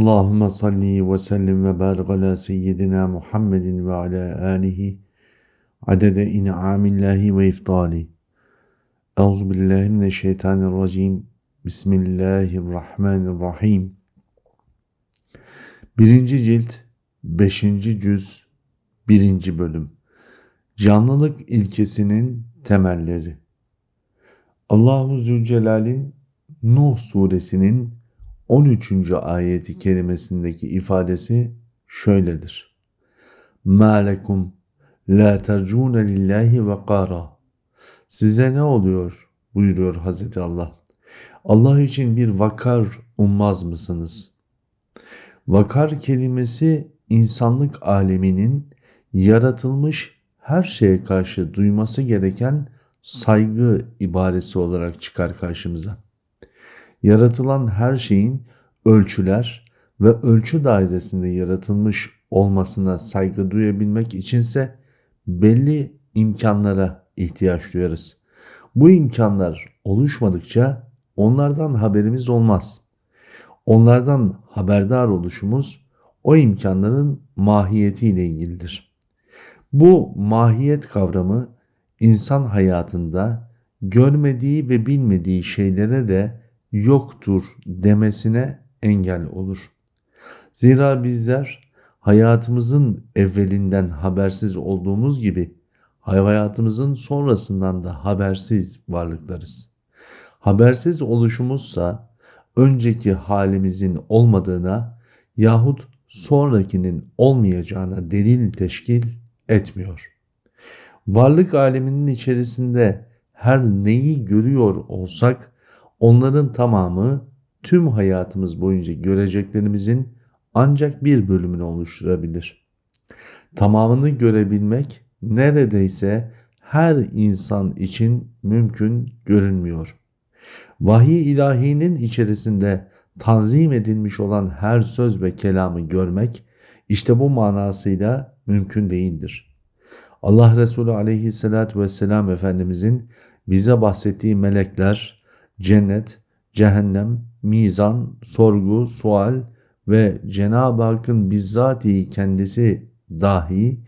Allahümme salli ve sellim ve barik ala seyyidina Muhammedin ve ala alihi adede in'amillahi ve iftali. Euzu billahi mineşşeytanirracim. Bismillahirrahmanirrahim. Birinci cilt, beşinci cüz, birinci bölüm. Canlılık ilkesinin temelleri. Allahu Zülcelal'in Nuh suresinin 13. ayeti kerimesindeki ifadesi şöyledir. مَا لَكُمْ لَا تَرْجُونَ لِلّٰهِ وَقَارًا Size ne oluyor buyuruyor Hazreti Allah. Allah için bir vakar ummaz mısınız? Vakar kelimesi insanlık aleminin yaratılmış her şeye karşı duyması gereken saygı ibaresi olarak çıkar karşımıza yaratılan her şeyin ölçüler ve ölçü dairesinde yaratılmış olmasına saygı duyabilmek içinse belli imkanlara ihtiyaç duyarız. Bu imkanlar oluşmadıkça onlardan haberimiz olmaz. Onlardan haberdar oluşumuz o imkanların mahiyetiyle ilgilidir. Bu mahiyet kavramı insan hayatında görmediği ve bilmediği şeylere de yoktur demesine engel olur. Zira bizler hayatımızın evvelinden habersiz olduğumuz gibi hayatımızın sonrasından da habersiz varlıklarız. Habersiz oluşumuzsa önceki halimizin olmadığına yahut sonrakinin olmayacağına delil teşkil etmiyor. Varlık aleminin içerisinde her neyi görüyor olsak Onların tamamı tüm hayatımız boyunca göreceklerimizin ancak bir bölümünü oluşturabilir. Tamamını görebilmek neredeyse her insan için mümkün görünmüyor. Vahiy ilahinin içerisinde tanzim edilmiş olan her söz ve kelamı görmek işte bu manasıyla mümkün değildir. Allah Resulü aleyhissalatü vesselam Efendimizin bize bahsettiği melekler, cennet, cehennem, mizan, sorgu, sual ve Cenab-ı Hakk'ın bizzatihi kendisi dahi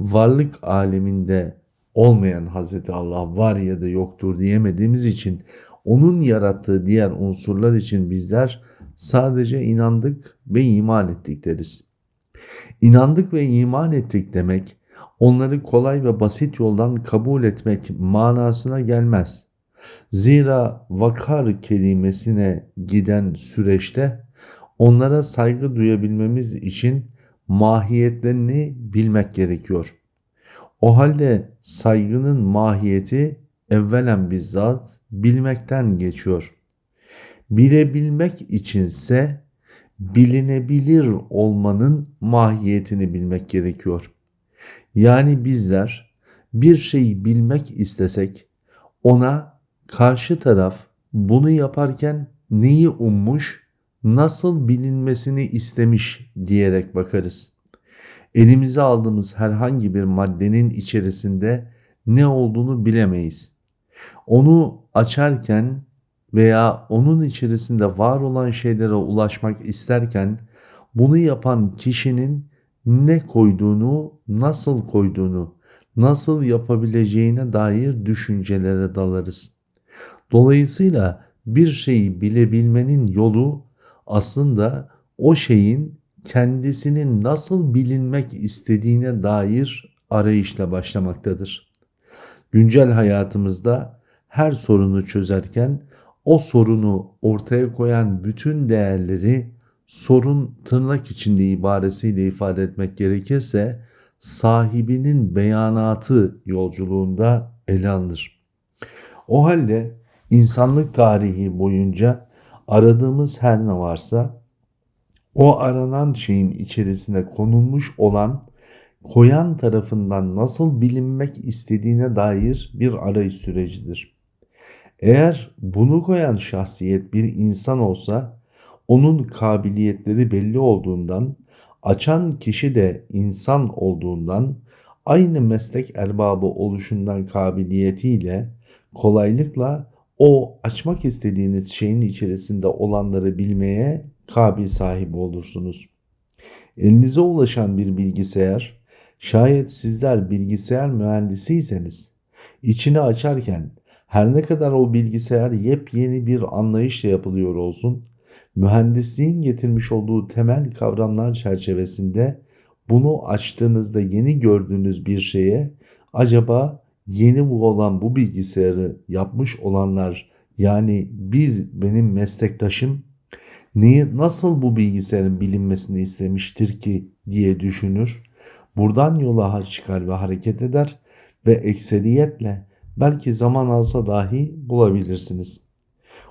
varlık aleminde olmayan Hazreti Allah var ya da yoktur diyemediğimiz için onun yarattığı diğer unsurlar için bizler sadece inandık ve iman ettik deriz. İnandık ve iman ettik demek onları kolay ve basit yoldan kabul etmek manasına gelmez. Zira vakar kelimesine giden süreçte onlara saygı duyabilmemiz için mahiyetlerini bilmek gerekiyor. O halde saygının mahiyeti evvelen bizzat bilmekten geçiyor. Bilebilmek içinse bilinebilir olmanın mahiyetini bilmek gerekiyor. Yani bizler bir şeyi bilmek istesek ona karşı taraf bunu yaparken neyi ummuş, nasıl bilinmesini istemiş diyerek bakarız. Elimize aldığımız herhangi bir maddenin içerisinde ne olduğunu bilemeyiz. Onu açarken veya onun içerisinde var olan şeylere ulaşmak isterken bunu yapan kişinin ne koyduğunu, nasıl koyduğunu, nasıl yapabileceğine dair düşüncelere dalarız. Dolayısıyla bir şeyi bilebilmenin yolu aslında o şeyin kendisinin nasıl bilinmek istediğine dair arayışla başlamaktadır. Güncel hayatımızda her sorunu çözerken o sorunu ortaya koyan bütün değerleri sorun tırnak içinde ibaresiyle ifade etmek gerekirse sahibinin beyanatı yolculuğunda ele alınır. O halde insanlık tarihi boyunca aradığımız her ne varsa o aranan şeyin içerisine konulmuş olan koyan tarafından nasıl bilinmek istediğine dair bir arayış sürecidir. Eğer bunu koyan şahsiyet bir insan olsa onun kabiliyetleri belli olduğundan, açan kişi de insan olduğundan, aynı meslek erbabı oluşundan kabiliyetiyle kolaylıkla o açmak istediğiniz şeyin içerisinde olanları bilmeye kabil sahibi olursunuz. Elinize ulaşan bir bilgisayar, şayet sizler bilgisayar mühendisiyseniz, içini açarken her ne kadar o bilgisayar yepyeni bir anlayışla yapılıyor olsun, mühendisliğin getirmiş olduğu temel kavramlar çerçevesinde bunu açtığınızda yeni gördüğünüz bir şeye acaba yeni bu olan bu bilgisayarı yapmış olanlar yani bir benim meslektaşım neyi nasıl bu bilgisayarın bilinmesini istemiştir ki diye düşünür. Buradan yola çıkar ve hareket eder ve ekseriyetle belki zaman alsa dahi bulabilirsiniz.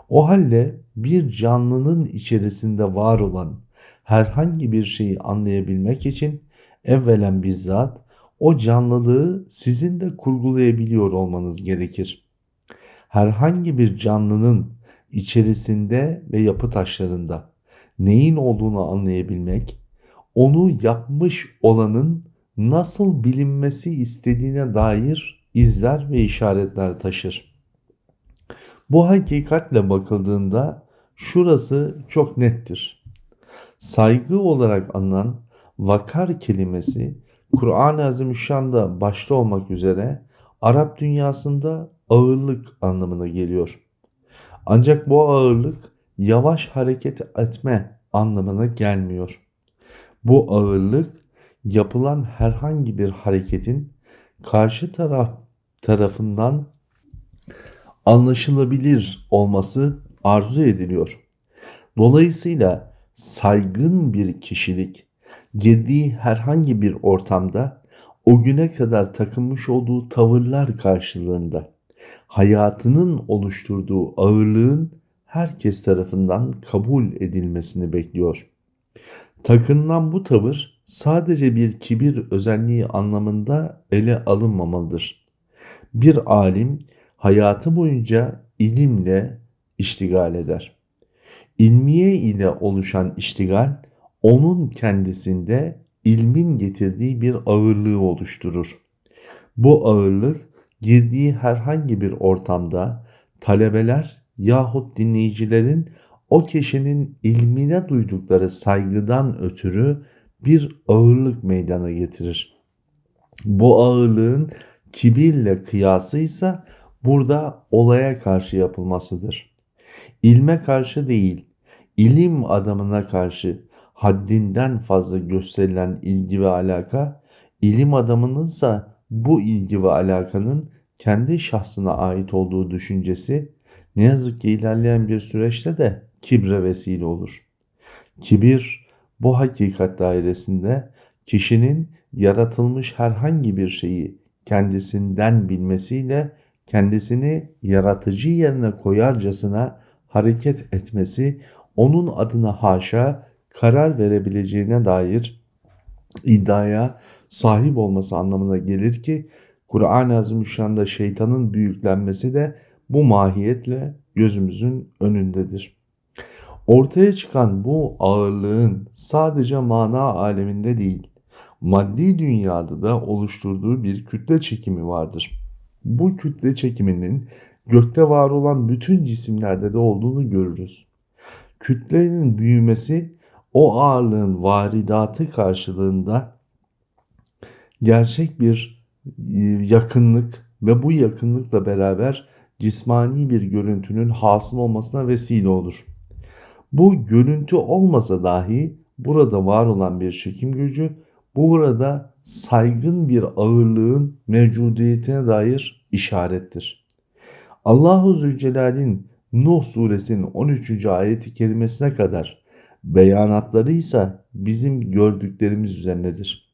O halde bir canlının içerisinde var olan herhangi bir şeyi anlayabilmek için evvelen bizzat o canlılığı sizin de kurgulayabiliyor olmanız gerekir. Herhangi bir canlının içerisinde ve yapı taşlarında neyin olduğunu anlayabilmek, onu yapmış olanın nasıl bilinmesi istediğine dair izler ve işaretler taşır. Bu hakikatle bakıldığında şurası çok nettir. Saygı olarak anılan vakar kelimesi Kur'an-ı Azimüşşan'da başta olmak üzere Arap dünyasında ağırlık anlamına geliyor. Ancak bu ağırlık yavaş hareket etme anlamına gelmiyor. Bu ağırlık yapılan herhangi bir hareketin karşı taraf tarafından anlaşılabilir olması arzu ediliyor. Dolayısıyla saygın bir kişilik girdiği herhangi bir ortamda o güne kadar takınmış olduğu tavırlar karşılığında hayatının oluşturduğu ağırlığın herkes tarafından kabul edilmesini bekliyor. Takınılan bu tavır sadece bir kibir özelliği anlamında ele alınmamalıdır. Bir alim hayatı boyunca ilimle iştigal eder. İlmiye ile oluşan iştigal onun kendisinde ilmin getirdiği bir ağırlığı oluşturur. Bu ağırlık girdiği herhangi bir ortamda talebeler yahut dinleyicilerin o kişinin ilmine duydukları saygıdan ötürü bir ağırlık meydana getirir. Bu ağırlığın kibirle kıyası ise burada olaya karşı yapılmasıdır. İlme karşı değil, ilim adamına karşı haddinden fazla gösterilen ilgi ve alaka, ilim adamınınsa bu ilgi ve alakanın kendi şahsına ait olduğu düşüncesi ne yazık ki ilerleyen bir süreçte de kibre vesile olur. Kibir bu hakikat dairesinde kişinin yaratılmış herhangi bir şeyi kendisinden bilmesiyle kendisini yaratıcı yerine koyarcasına hareket etmesi onun adına haşa karar verebileceğine dair iddiaya sahip olması anlamına gelir ki Kur'an-ı Azimüşşan'da şeytanın büyüklenmesi de bu mahiyetle gözümüzün önündedir. Ortaya çıkan bu ağırlığın sadece mana aleminde değil, maddi dünyada da oluşturduğu bir kütle çekimi vardır. Bu kütle çekiminin gökte var olan bütün cisimlerde de olduğunu görürüz. Kütlenin büyümesi o ağırlığın varidatı karşılığında gerçek bir e, yakınlık ve bu yakınlıkla beraber cismani bir görüntünün hasıl olmasına vesile olur. Bu görüntü olmasa dahi burada var olan bir çekim gücü burada saygın bir ağırlığın mevcudiyetine dair işarettir. Allahu Zülcelal'in Nuh suresinin 13. ayeti kerimesine kadar beyanatları ise bizim gördüklerimiz üzerindedir.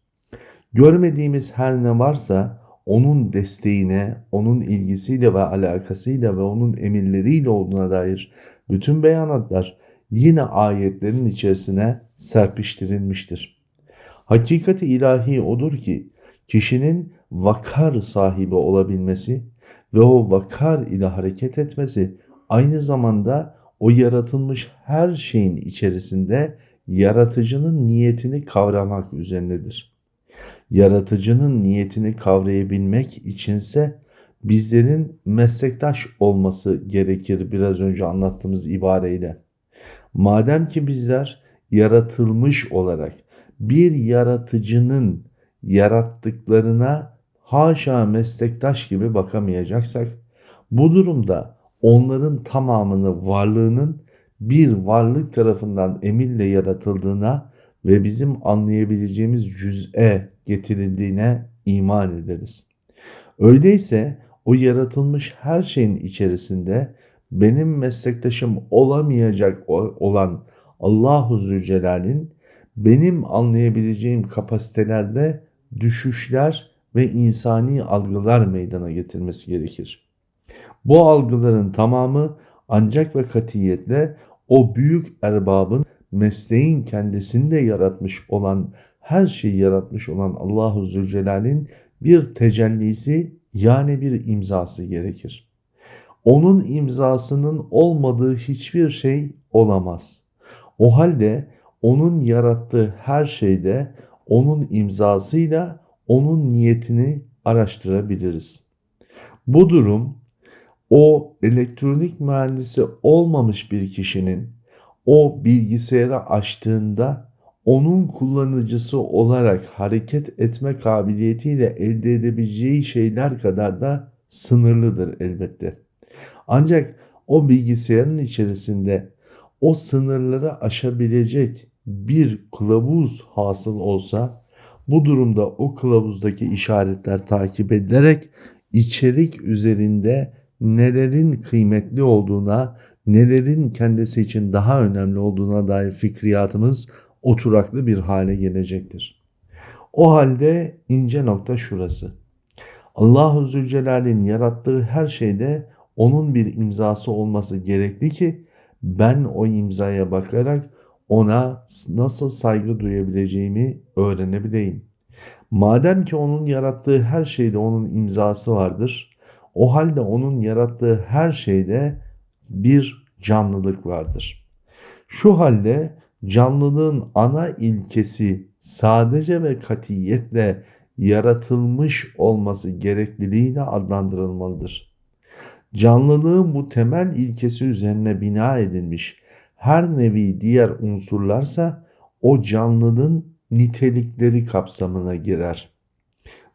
Görmediğimiz her ne varsa onun desteğine, onun ilgisiyle ve alakasıyla ve onun emirleriyle olduğuna dair bütün beyanatlar yine ayetlerin içerisine serpiştirilmiştir. Hakikati ilahi odur ki kişinin vakar sahibi olabilmesi ve o vakar ile hareket etmesi aynı zamanda o yaratılmış her şeyin içerisinde yaratıcının niyetini kavramak üzerindedir. Yaratıcının niyetini kavrayabilmek içinse bizlerin meslektaş olması gerekir biraz önce anlattığımız ibareyle. Madem ki bizler yaratılmış olarak bir yaratıcının yarattıklarına haşa meslektaş gibi bakamayacaksak bu durumda onların tamamını varlığının bir varlık tarafından emirle yaratıldığına ve bizim anlayabileceğimiz cüz'e getirildiğine iman ederiz. Öyleyse o yaratılmış her şeyin içerisinde benim meslektaşım olamayacak olan Allahu Zülcelal'in benim anlayabileceğim kapasitelerde düşüşler ve insani algılar meydana getirmesi gerekir. Bu algıların tamamı ancak ve katiyetle o büyük erbabın mesleğin kendisinde yaratmış olan her şeyi yaratmış olan Allahu Zülcelal'in bir tecellisi yani bir imzası gerekir. Onun imzasının olmadığı hiçbir şey olamaz. O halde onun yarattığı her şeyde onun imzasıyla onun niyetini araştırabiliriz. Bu durum o elektronik mühendisi olmamış bir kişinin o bilgisayarı açtığında onun kullanıcısı olarak hareket etme kabiliyetiyle elde edebileceği şeyler kadar da sınırlıdır elbette. Ancak o bilgisayarın içerisinde o sınırları aşabilecek bir kılavuz hasıl olsa bu durumda o kılavuzdaki işaretler takip edilerek içerik üzerinde nelerin kıymetli olduğuna, nelerin kendisi için daha önemli olduğuna dair fikriyatımız oturaklı bir hale gelecektir. O halde ince nokta şurası. Allahu Zülcelal'in yarattığı her şeyde onun bir imzası olması gerekli ki ben o imzaya bakarak ona nasıl saygı duyabileceğimi öğrenebileyim. Madem ki onun yarattığı her şeyde onun imzası vardır, o halde onun yarattığı her şeyde bir canlılık vardır. Şu halde canlılığın ana ilkesi sadece ve katiyetle yaratılmış olması gerekliliğiyle adlandırılmalıdır. Canlılığın bu temel ilkesi üzerine bina edilmiş her nevi diğer unsurlarsa o canlının nitelikleri kapsamına girer.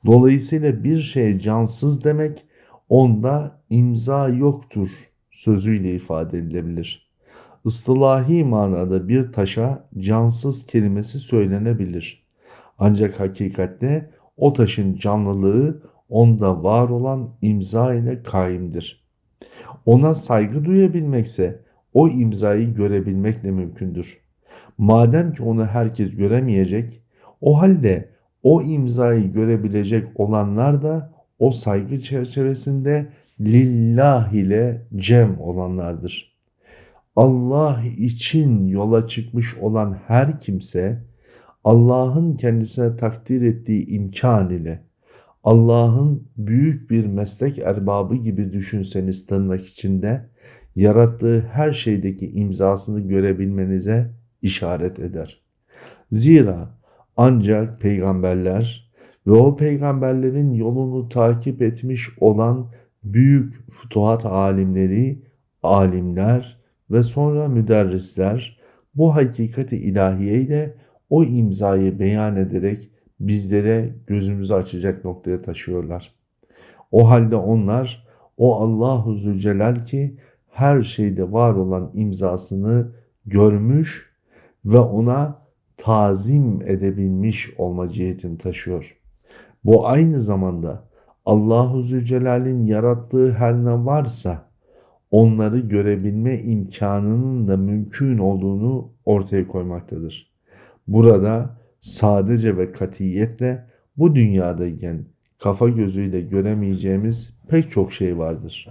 Dolayısıyla bir şey cansız demek onda imza yoktur sözüyle ifade edilebilir. Istilahi manada bir taşa cansız kelimesi söylenebilir. Ancak hakikatte o taşın canlılığı onda var olan imza ile kaimdir. Ona saygı duyabilmekse o imzayı görebilmekle mümkündür. Madem ki onu herkes göremeyecek, o halde o imzayı görebilecek olanlar da o saygı çerçevesinde lillah ile cem olanlardır. Allah için yola çıkmış olan her kimse Allah'ın kendisine takdir ettiği imkan ile Allah'ın büyük bir meslek erbabı gibi düşünseniz tırnak içinde yarattığı her şeydeki imzasını görebilmenize işaret eder. Zira ancak peygamberler ve o peygamberlerin yolunu takip etmiş olan büyük futuhat alimleri, alimler ve sonra müderrisler bu hakikati ilahiye ile o imzayı beyan ederek bizlere gözümüzü açacak noktaya taşıyorlar. O halde onlar o Allahu Zülcelal ki her şeyde var olan imzasını görmüş ve ona tazim edebilmiş olma cihetini taşıyor. Bu aynı zamanda Allahu Zülcelal'in yarattığı her ne varsa onları görebilme imkanının da mümkün olduğunu ortaya koymaktadır. Burada sadece ve katiyetle bu dünyadayken kafa gözüyle göremeyeceğimiz pek çok şey vardır.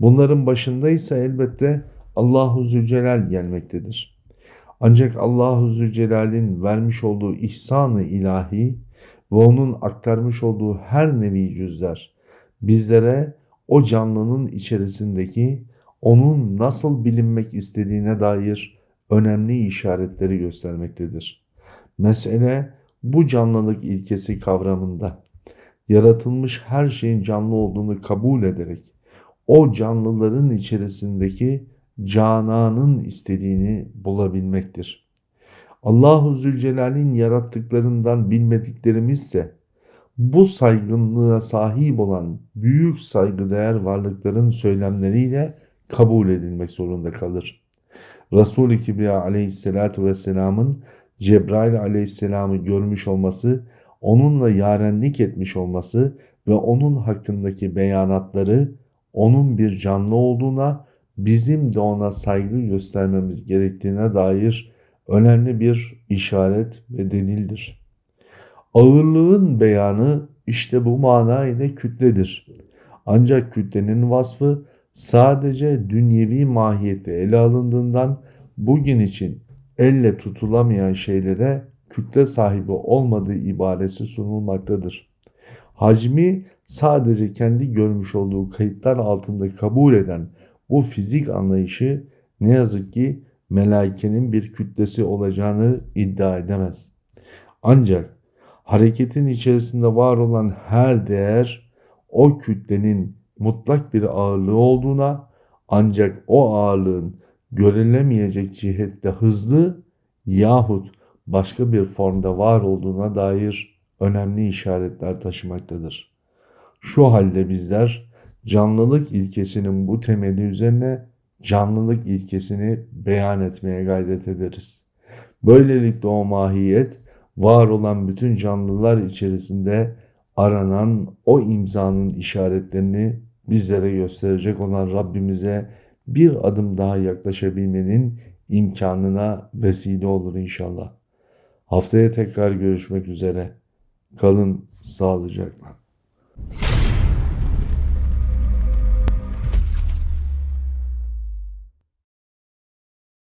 Bunların başında ise elbette Allahu Zülcelal gelmektedir. Ancak Allahu Zülcelal'in vermiş olduğu ihsanı ilahi ve onun aktarmış olduğu her nevi cüzler bizlere o canlının içerisindeki onun nasıl bilinmek istediğine dair önemli işaretleri göstermektedir. Mesele bu canlılık ilkesi kavramında yaratılmış her şeyin canlı olduğunu kabul ederek o canlıların içerisindeki Canan'ın istediğini bulabilmektir. Allahu Zülcelal'in yarattıklarından bilmediklerimizse bu saygınlığa sahip olan büyük saygıdeğer varlıkların söylemleriyle kabul edilmek zorunda kalır. Resul-i Kibriya aleyhissalatu vesselamın Cebrail aleyhisselamı görmüş olması, onunla yarenlik etmiş olması ve onun hakkındaki beyanatları onun bir canlı olduğuna, bizim de ona saygı göstermemiz gerektiğine dair önemli bir işaret ve delildir. Ağırlığın beyanı işte bu mana ile kütledir. Ancak kütlenin vasfı sadece dünyevi mahiyette ele alındığından bugün için elle tutulamayan şeylere kütle sahibi olmadığı ibaresi sunulmaktadır. Hacmi sadece kendi görmüş olduğu kayıtlar altında kabul eden bu fizik anlayışı ne yazık ki melaikenin bir kütlesi olacağını iddia edemez. Ancak hareketin içerisinde var olan her değer o kütlenin mutlak bir ağırlığı olduğuna ancak o ağırlığın görülemeyecek cihette hızlı yahut başka bir formda var olduğuna dair önemli işaretler taşımaktadır. Şu halde bizler canlılık ilkesinin bu temeli üzerine canlılık ilkesini beyan etmeye gayret ederiz. Böylelikle o mahiyet var olan bütün canlılar içerisinde aranan o imzanın işaretlerini bizlere gösterecek olan Rabbimize bir adım daha yaklaşabilmenin imkanına vesile olur inşallah. Haftaya tekrar görüşmek üzere. Kalın sağlıcakla.